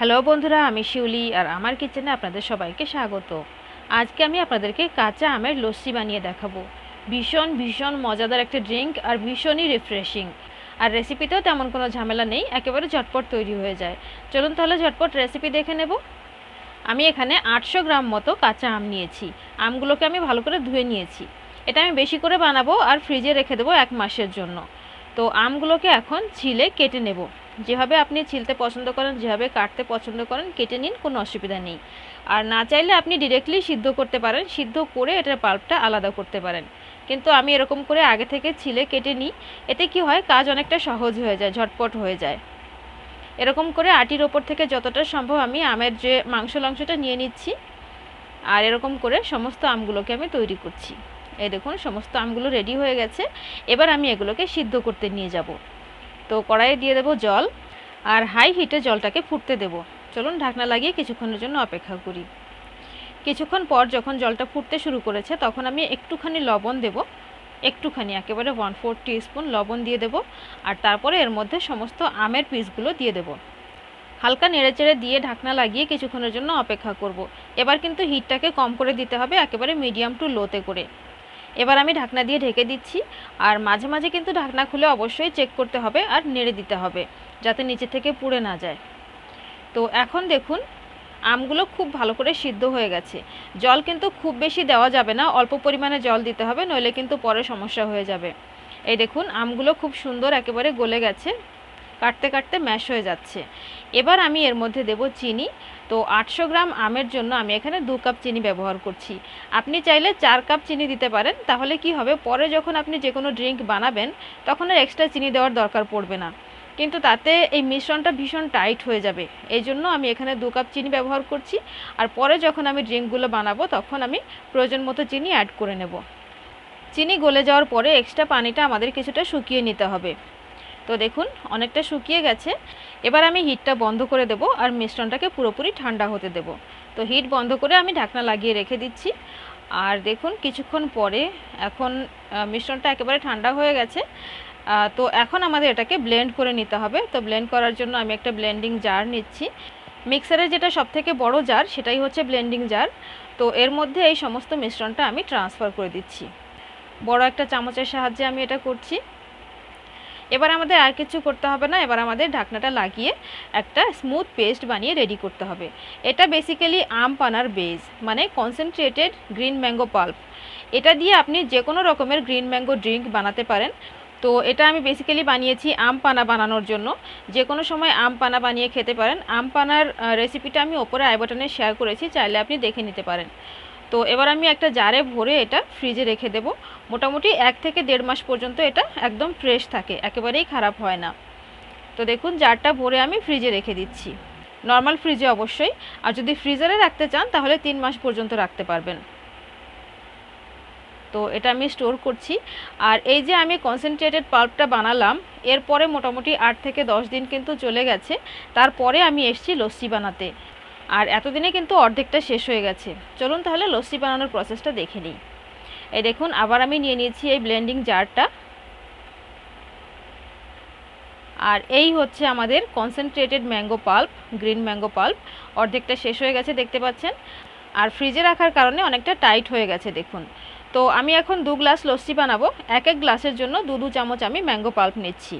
Hello বন্ধুরা, আমি শিউলি আর আমার কিচেনে আপনাদের সবাইকে স্বাগত। আজকে আমি আপনাদেরকে কাঁচা আমের লস্যি বানিয়ে দেখাবো। ভীষণ ভীষণ মজাদার একটা ড্রিঙ্ক আর ভীষণই রিফ্রেশিং। আর রেসিপিতেও তেমন কোনো ঝামেলা নেই, একেবারে ঝটপট তৈরি হয়ে যায়। চলুন তাহলে ঝটপট রেসিপি দেখে নেব। আমি এখানে আটশো গ্রাম মতো কাঁচা আম নিয়েছি। আমগুলোকে আমি ভালো করে ধুয়ে নিয়েছি। এটা আমি বেশি করে বানাবো আর ফ্রিজে রেখে দেবো এক মাসের জন্য। তো আমগুলোকে এখন ছিলে কেটে নেব। যেভাবে আপনি ছিলতে পছন্দ করেন, যেভাবে কাটতে পছন্দ করেন, কেটে নিন, কোনো অসুবিধা নেই। আর না চাইলে আপনি ডিরেক্টলি সিদ্ধ করতে পারেন, সিদ্ধ করে এটার পাল্পটা আলাদা করতে পারেন। কিন্তু আমি এরকম করে আগে থেকে ছিলে, কেটে নিই, এতে কি হয়, কাজ অনেকটা সহজ হয়ে যায়, ঝটপট হয়ে যায়। এরকম করে আটির ওপর থেকে যতটা সম্ভব আমি আমের যে মাংস লাংশটা নিয়ে নিচ্ছি, আর এরকম করে সমস্ত আমগুলোকে আমি তৈরি করছি। এই দেখুন, সমস্ত আমগুলো রেডি হয়ে গেছে। এবার আমি এগুলোকে সিদ্ধ করতে নিয়ে যাব। তো কড়াইয়ে দিয়ে দেবো জল আর হাই হিটে জলটাকে ফুটতে দেব। চলুন ঢাকনা লাগিয়ে কিছুক্ষণের জন্য অপেক্ষা করি। কিছুক্ষণ পর যখন জলটা ফুটতে শুরু করেছে, তখন আমি একটুখানি লবণ দেব। একটুখানি, একেবারে ওয়ান ফোর স্পুন লবণ দিয়ে দেব আর তারপরে এর মধ্যে সমস্ত আমের পিসগুলো দিয়ে দেব। হালকা নেড়েচেড়ে দিয়ে ঢাকনা লাগিয়ে কিছুক্ষণের জন্য অপেক্ষা করব। এবার কিন্তু হিটটাকে কম করে দিতে হবে, একেবারে মিডিয়াম টু লোতে করে। এবার আমি ঢাকনা দিয়ে ঢেকে দিচ্ছি আর মাঝে মাঝে কিন্তু ঢাকনা খুলে অবশ্যই চেক করতে হবে আর নেড়ে দিতে হবে যাতে নিচে থেকে পুড়ে না যায়। তো এখন দেখুন, আমগুলো খুব ভালো করে সিদ্ধ হয়ে গেছে। জল কিন্তু খুব বেশি দেওয়া যাবে না, অল্প পরিমাণে জল দিতে হবে, নইলে কিন্তু পরে সমস্যা হয়ে যাবে। এই দেখুন, আমগুলো খুব সুন্দর একেবারে গলে গেছে। কাটতে কাটতে ম্যাশ হয়ে যাচ্ছে। এবার আমি এর মধ্যে দেব চিনি। তো আটশো গ্রাম আমের জন্য আমি এখানে দু কাপ চিনি ব্যবহার করছি। আপনি চাইলে চার কাপ চিনি দিতে পারেন। তাহলে কি হবে? পরে যখন আপনি যে কোনো ড্রিঙ্ক বানাবেন, তখন আর এক্সট্রা চিনি দেওয়ার দরকার পড়বে না। কিন্তু তাতে এই মিশ্রণটা ভীষণ টাইট হয়ে যাবে। এই জন্য আমি এখানে দু কাপ চিনি ব্যবহার করছি। আর পরে যখন আমি ড্রিঙ্কগুলো বানাবো, তখন আমি প্রয়োজন মতো চিনি অ্যাড করে নেব। চিনি গলে যাওয়ার পরে এক্সট্রা পানিটা আমাদের কিছুটা শুকিয়ে নিতে হবে। তো দেখুন, অনেকটা শুকিয়ে গেছে। এবার আমি হিটটা বন্ধ করে দেব আর মিশ্রণটাকে পুরোপুরি ঠান্ডা হতে দেব। তো হিট বন্ধ করে আমি ঢাকনা লাগিয়ে রেখে দিচ্ছি। আর দেখুন, কিছুক্ষণ পরে এখন মিশ্রণটা একেবারে ঠান্ডা হয়ে গেছে। তো এখন আমাদের এটাকে ব্লেন্ড করে নিতে হবে। তো ব্লেন্ড করার জন্য আমি একটা ব্লেন্ডিং জার নিচ্ছি। মিক্সারের যেটা সবথেকে বড় জার, সেটাই হচ্ছে ব্লেন্ডিং জার। তো এর মধ্যে এই সমস্ত মিশ্রণটা আমি ট্রান্সফার করে দিচ্ছি। বড় একটা চামচের সাহায্যে আমি এটা করছি। এবার আমাদের আর কিছু করতে হবে না, এবার আমাদের ঢাকনাটা লাগিয়ে একটা স্মুথ পেস্ট বানিয়ে রেডি করতে হবে। এটা বেসিক্যালি আম পানার বেজ মানে কনসেন্ট্রেটেড গ্রিন ম্যাঙ্গো পাল্প এটা দিয়ে আপনি যে কোনো রকমের গ্রিন ম্যাঙ্গো ড্রিঙ্ক বানাতে পারেন। তো এটা আমি বেসিক্যালি বানিয়েছি আম পানা বানানোর জন্য। যে কোনো সময় আম পানা বানিয়ে খেতে পারেন। আম পানার রেসিপিটা আমি ওপরে আই বাটনে শেয়ার করেছি, চাইলে আপনি দেখে নিতে পারেন। তো এবার আমি একটা জারে ভরে এটা ফ্রিজে রেখে দেব। মোটামুটি এক থেকে দেড় মাস পর্যন্ত এটা একদম ফ্রেশ থাকে, একেবারেই খারাপ হয় না। তো দেখুন, জারটা ভরে আমি ফ্রিজে রেখে দিচ্ছি। নর্মাল ফ্রিজে অবশ্যই। আর যদি ফ্রিজারে রাখতে চান, তাহলে তিন মাস পর্যন্ত রাখতে পারবেন। তো এটা আমি স্টোর করছি। আর এই যে আমি কনসেন্ট্রেটেড পাল্পটা বানালাম, এরপরে মোটামুটি আট থেকে দশ দিন কিন্তু চলে গেছে। তারপরে আমি এসছি লস্যি বানাতে। আর এতদিনে কিন্তু অর্ধেকটা শেষ হয়ে গেছে। চলুন তাহলে লস্যি বানানোর প্রসেসটা দেখে নিই। এই দেখুন, আবার আমি নিয়ে নিয়েছি এই ব্লেন্ডিং জারটা আর এই হচ্ছে আমাদের concentrated mango pulp green mango pulp অর্ধেকটা শেষ হয়ে গেছে, দেখতে পাচ্ছেন? আর ফ্রিজে রাখার কারণে অনেকটা টাইট হয়ে গেছে, দেখুন। তো আমি এখন দু গ্লাস লস্যি বানাবো। এক এক গ্লাসের জন্য দু দু চামচ আমি ম্যাঙ্গো পাল্প নিচ্ছি।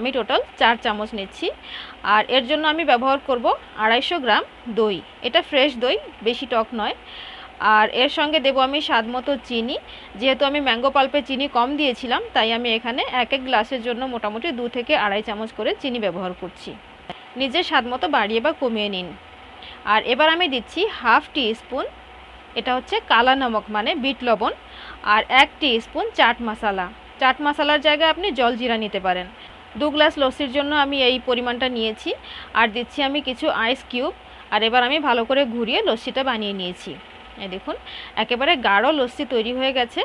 আমি টোটাল চার চামচ নিচ্ছি। আর এর জন্য আমি ব্যবহার করব আড়াইশো গ্রাম দই। এটা ফ্রেশ দই, বেশি টক নয়। আর এর সঙ্গে দেব আমি স্বাদ মতো চিনি। যেহেতু আমি ম্যাঙ্গো পাল্পে চিনি কম দিয়েছিলাম, তাই আমি এখানে এক এক গ্লাসের জন্য মোটামুটি দু থেকে আড়াই চামচ করে চিনি ব্যবহার করছি। নিজের স্বাদ মতো বাড়িয়ে বা কমিয়ে নিন। আর এবার আমি দিচ্ছি হাফ টি স্পুন এটা হচ্ছে কালা নমক মানে বিট লবণ, আর এক টি স্পুন চাট মশালা। চাট মশালার জায়গায় আপনি জল জিরা নিতে পারেন। দু গ্লাস লস্যির জন্য আমি এই পরিমাণটা নিয়েছি। আর দিচ্ছি আমি কিছু আইস কিউব আর এবার আমি ভালো করে ঘুরিয়ে লস্যিটা বানিয়ে নিয়েছি। দেখুন, একেবারে গাঢ় লস্যি তৈরি হয়ে গেছে।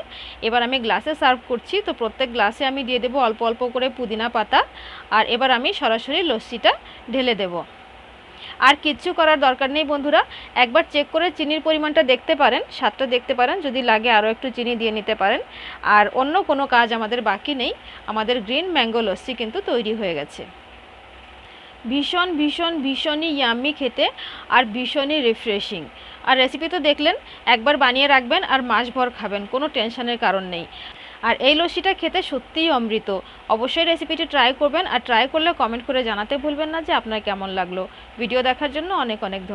এবার আমি গ্লাসে সার্ভ করছি। তো প্রত্যেক গ্লাসে আমি দিয়ে দেবো অল্প অল্প করে পুদিনা পাতা। আর এবার আমি সরাসরি লস্যিটা ঢেলে দেবো। আর কিচ্ছু করার দরকার নেই বন্ধুরা। একবার চেক করে চিনির পরিমাণটা দেখতে পারেন, স্বাদটা দেখতে পারেন, যদি লাগে আরও একটু চিনি দিয়ে নিতে পারেন। আর অন্য কোনো কাজ আমাদের বাকি নেই, আমাদের গ্রিন ম্যাঙ্গো লস্যি কিন্তু তৈরি হয়ে গেছে। ভীষণ ভীষণ, ভীষণই ইয়াম্মি খেতে আর ভীষণই রিফ্রেশিং আর রেসিপি তো দেখলেন, একবার বানিয়ে রাখবেন আর মাসভর খাবেন, কোনো টেনশনের কারণ নেই। আর এই লস্যিটা খেতে সত্যিই অমৃত। অবশ্যই রেসিপিটি ট্রাই করবেন আর ট্রাই করলে কমেন্ট করে জানাতে ভুলবেন না যে আপনার কেমন লাগল। ভিডিও দেখার জন্য অনেক অনেক ধন্যবাদ।